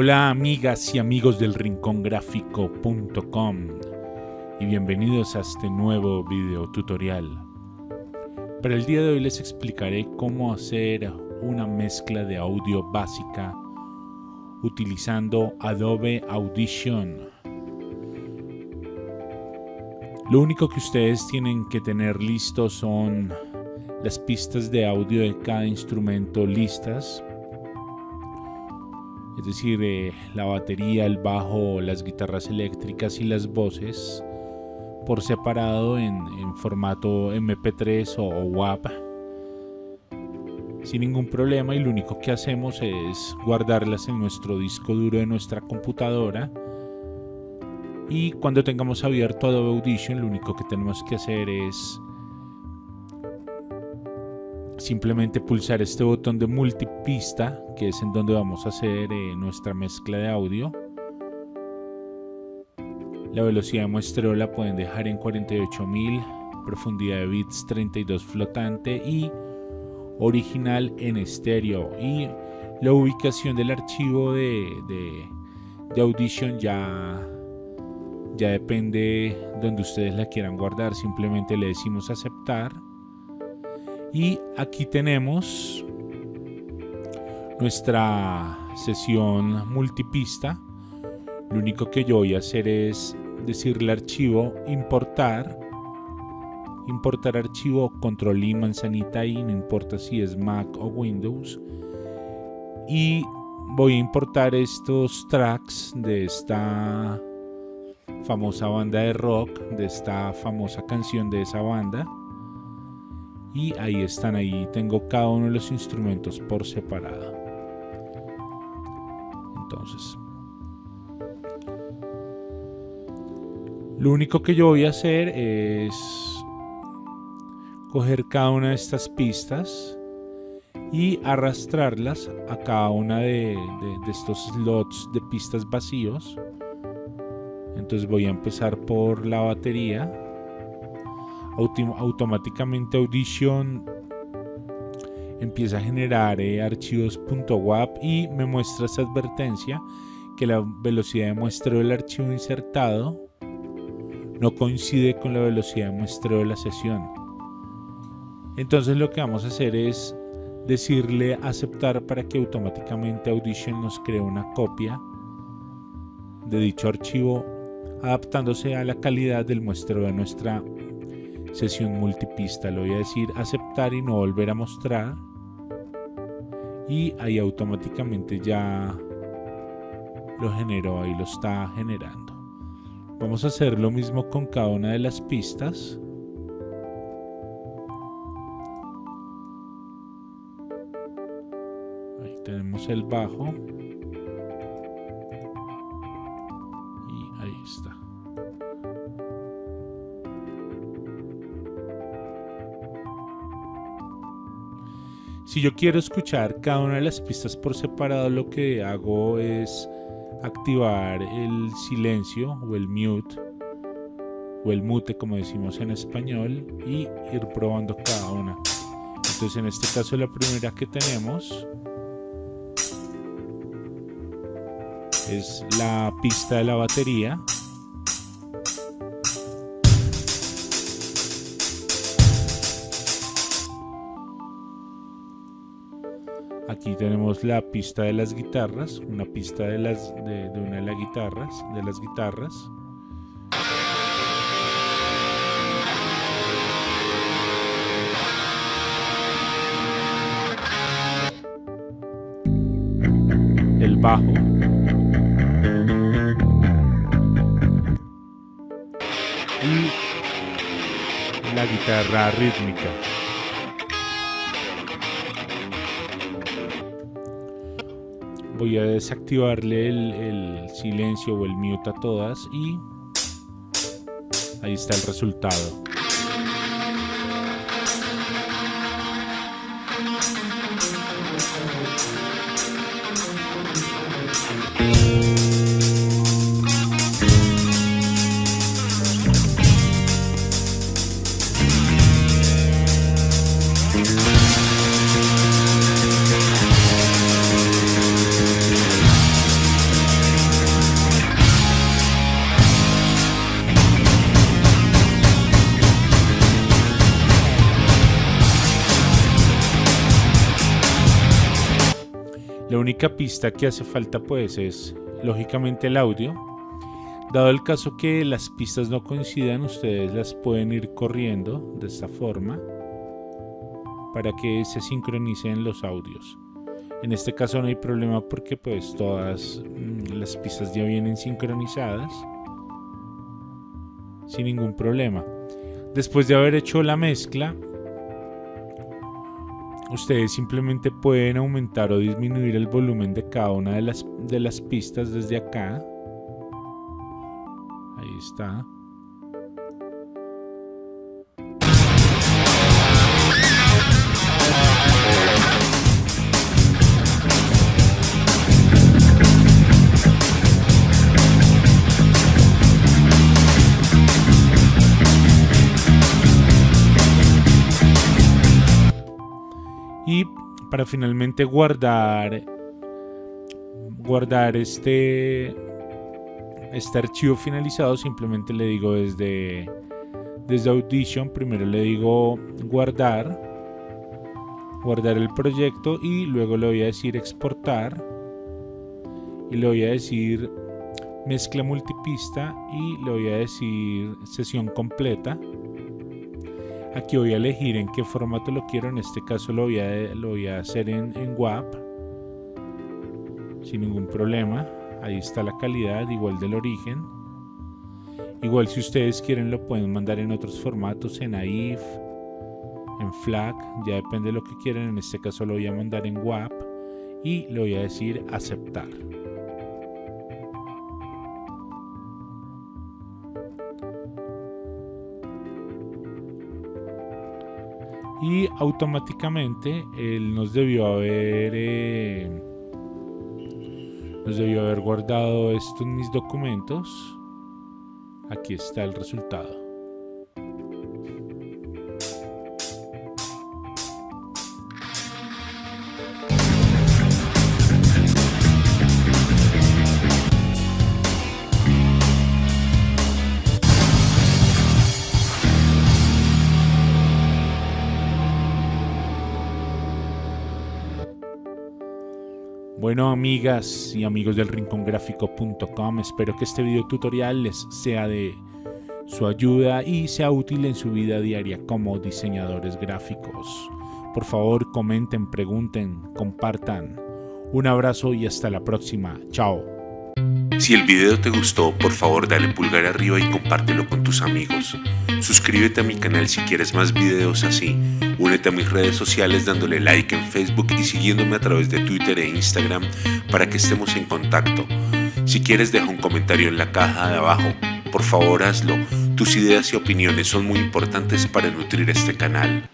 Hola amigas y amigos del rincongráfico.com y bienvenidos a este nuevo video tutorial. Para el día de hoy les explicaré cómo hacer una mezcla de audio básica utilizando Adobe Audition. Lo único que ustedes tienen que tener listo son las pistas de audio de cada instrumento listas es decir, eh, la batería, el bajo, las guitarras eléctricas y las voces por separado en, formato MP3 o, WAP sin ningún problema y lo único que hacemos es guardarlas en nuestro disco duro de nuestra computadora. Y cuando tengamos abierto Adobe Audition lo único que tenemos que hacer es simplemente pulsar este botón de multipista, que es en donde vamos a hacer eh, nuestra mezcla de audio. La velocidad de muestreo la pueden dejar en 48.000, profundidad de bits 32 flotante y original en estéreo. Y la ubicación del archivo de, de Audition ya, ya depende donde ustedes la quieran guardar. Simplemente le decimos aceptar y aquí tenemos nuestra sesión multipista. Lo único que yo voy a hacer es decirle archivo importar. Importar archivo control y manzanita y no importa si es Mac o Windows. Y voy a importar estos tracks de esta famosa banda de rock, de esta famosa canción de esa banda y ahí están, ahí tengo cada uno de los instrumentos por separado. Entonces, lo único que yo voy a hacer es coger cada una de estas pistas y arrastrarlas a cada una de, de estos slots de pistas vacíos. Entonces voy a empezar por la batería automáticamente Audition empieza a generar eh, archivos .wap y me muestra esa advertencia que la velocidad de muestreo del archivo insertado no coincide con la velocidad de muestreo de la sesión. Entonces lo que vamos a hacer es decirle aceptar para que automáticamente Audition nos cree una copia de dicho archivo adaptándose a la calidad del muestreo de nuestra sesión multipista. Le voy a decir aceptar y no volver a mostrar. Y ahí automáticamente ya lo generó, ahí lo está generando. Vamos a hacer lo mismo con cada una de las pistas. Ahí tenemos el bajo. Y ahí está. Si yo quiero escuchar cada una de las pistas por separado, lo que hago es activar el silencio o el mute o el mute como decimos en español y ir probando cada una. Entonces en este caso la primera que tenemos es la pista de la batería Aquí tenemos la pista de las guitarras, una pista de, las, de, una de las guitarras, de las guitarras. El bajo. Y la guitarra rítmica. Voy a desactivarle el, silencio o el mute a todas y ahí está el resultado. Única pista que hace falta pues es lógicamente el audio. Dado el caso que las pistas no coincidan, ustedes las pueden ir corriendo de esta forma para que se sincronicen los audios. En este caso no hay problema porque pues todas mm, las pistas ya vienen sincronizadas sin ningún problema. Después de haber hecho la mezcla, ustedes simplemente pueden aumentar o disminuir el volumen de cada una de las, de las pistas desde acá. Ahí está. Para finalmente guardar guardar este este archivo finalizado simplemente le digo desde desde Audition primero le digo guardar guardar el proyecto y luego le voy a decir exportar y le voy a decir mezcla multipista y le voy a decir sesión completa Aquí voy a elegir en qué formato lo quiero. En este caso lo voy a, lo voy a hacer en, en WAP. Sin ningún problema. Ahí está la calidad, igual del origen. Igual si ustedes quieren lo pueden mandar en otros formatos, en AIF, en FLAC, ya depende de lo que quieran. En este caso lo voy a mandar en WAP y le voy a decir aceptar. Y automáticamente él nos debió haber eh, nos debió haber guardado estos mis documentos. Aquí está el resultado Bueno, amigas y amigos del rincongráfico.com, espero que este video tutorial les sea de su ayuda y sea útil en su vida diaria como diseñadores gráficos. Por favor, comenten, pregunten, compartan. Un abrazo y hasta la próxima. Chao. Si el video te gustó, por favor dale pulgar arriba y compártelo con tus amigos. Suscríbete a mi canal si quieres más videos así. Únete a mis redes sociales dándole like en Facebook y siguiéndome a través de Twitter e Instagram para que estemos en contacto. Si quieres deja un comentario en la caja de abajo. Por favor hazlo. Tus ideas y opiniones son muy importantes para nutrir este canal.